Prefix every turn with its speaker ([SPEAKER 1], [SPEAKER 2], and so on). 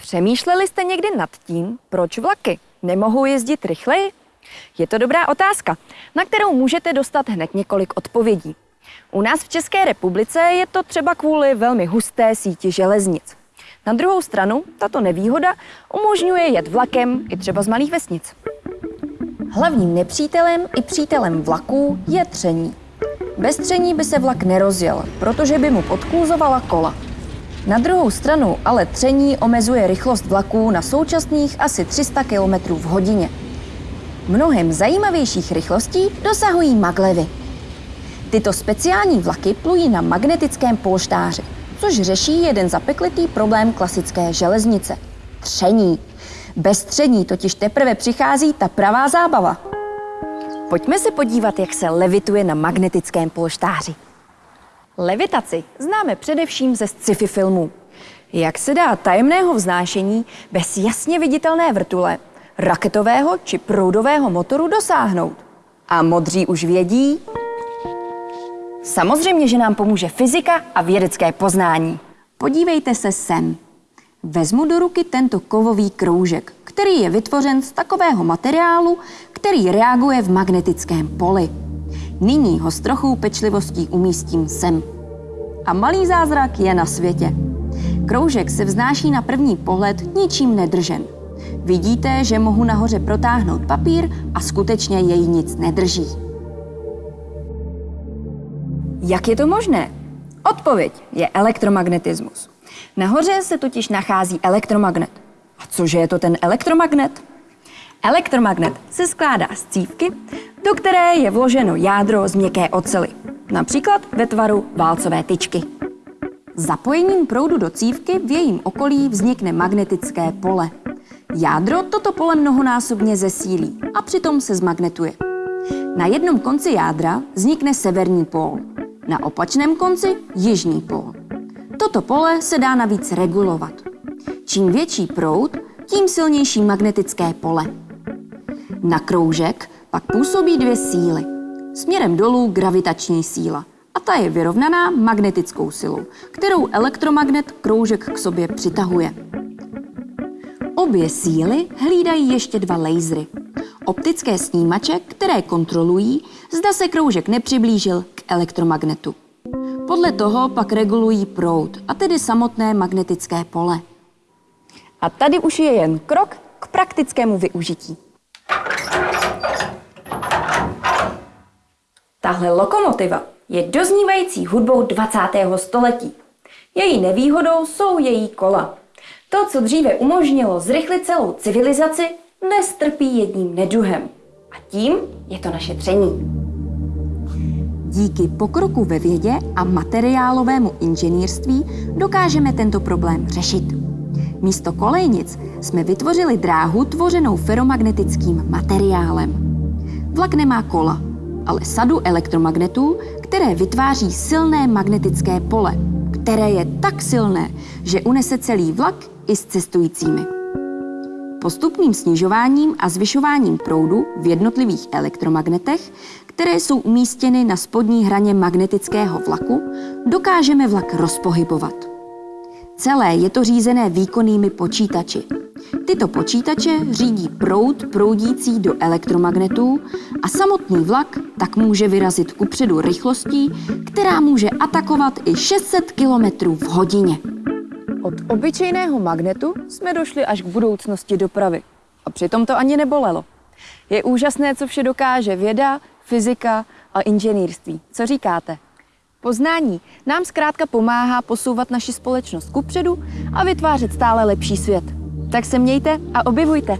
[SPEAKER 1] Přemýšleli jste někdy nad tím, proč vlaky nemohou jezdit rychleji? Je to dobrá otázka, na kterou můžete dostat hned několik odpovědí. U nás v České republice je to třeba kvůli velmi husté síti železnic. Na druhou stranu, tato nevýhoda umožňuje jet vlakem i třeba z malých vesnic. Hlavním nepřítelem i přítelem vlaků je tření. Bez tření by se vlak nerozjel, protože by mu podkluzovala kola. Na druhou stranu ale tření omezuje rychlost vlaků na současných asi 300 km v hodině. Mnohem zajímavějších rychlostí dosahují maglevy. Tyto speciální vlaky plují na magnetickém polštáři, což řeší jeden zapeklitý problém klasické železnice – tření. Bez tření totiž teprve přichází ta pravá zábava. Pojďme se podívat, jak se levituje na magnetickém polštáři. Levitaci známe především ze sci-fi filmů. Jak se dá tajemného vznášení bez jasně viditelné vrtule, raketového či proudového motoru dosáhnout? A modří už vědí? Samozřejmě, že nám pomůže fyzika a vědecké poznání. Podívejte se sem. Vezmu do ruky tento kovový kroužek, který je vytvořen z takového materiálu, který reaguje v magnetickém poli. Nyní ho s trochou pečlivostí umístím sem. A malý zázrak je na světě. Kroužek se vznáší na první pohled ničím nedržen. Vidíte, že mohu nahoře protáhnout papír a skutečně jej nic nedrží. Jak je to možné? Odpověď je elektromagnetismus. Nahoře se totiž nachází elektromagnet. A cože je to ten elektromagnet? Elektromagnet se skládá z cívky, do které je vloženo jádro z měkké ocely, například ve tvaru válcové tyčky. Zapojením proudu do cívky v jejím okolí vznikne magnetické pole. Jádro toto pole mnohonásobně zesílí a přitom se zmagnetuje. Na jednom konci jádra vznikne severní pól, na opačném konci jižní pól. Toto pole se dá navíc regulovat. Čím větší proud, tím silnější magnetické pole. Na kroužek pak působí dvě síly. Směrem dolů gravitační síla a ta je vyrovnaná magnetickou silou, kterou elektromagnet kroužek k sobě přitahuje. Obě síly hlídají ještě dva lasery. Optické snímače, které kontrolují, zda se kroužek nepřiblížil k elektromagnetu. Podle toho pak regulují proud, a tedy samotné magnetické pole. A tady už je jen krok k praktickému využití. Tahle lokomotiva je doznívající hudbou 20. století. Její nevýhodou jsou její kola. To, co dříve umožnilo zrychlit celou civilizaci, dnes trpí jedním neduhem. A tím je to naše tření. Díky pokroku ve vědě a materiálovému inženýrství dokážeme tento problém řešit. Místo kolejnic jsme vytvořili dráhu tvořenou feromagnetickým materiálem. Vlak nemá kola, ale sadu elektromagnetů, které vytváří silné magnetické pole, které je tak silné, že unese celý vlak i s cestujícími. Postupným snižováním a zvyšováním proudu v jednotlivých elektromagnetech, které jsou umístěny na spodní hraně magnetického vlaku, dokážeme vlak rozpohybovat. Celé je to řízené výkonnými počítači. Tyto počítače řídí proud proudící do elektromagnetů a samotný vlak tak může vyrazit kupředu rychlostí, která může atakovat i 600 km v hodině. Od obyčejného magnetu jsme došli až k budoucnosti dopravy. A přitom to ani nebolelo. Je úžasné, co vše dokáže věda, fyzika a inženýrství. Co říkáte? Poznání nám zkrátka pomáhá posouvat naši společnost kupředu a vytvářet stále lepší svět. Tak se mějte a objevujte.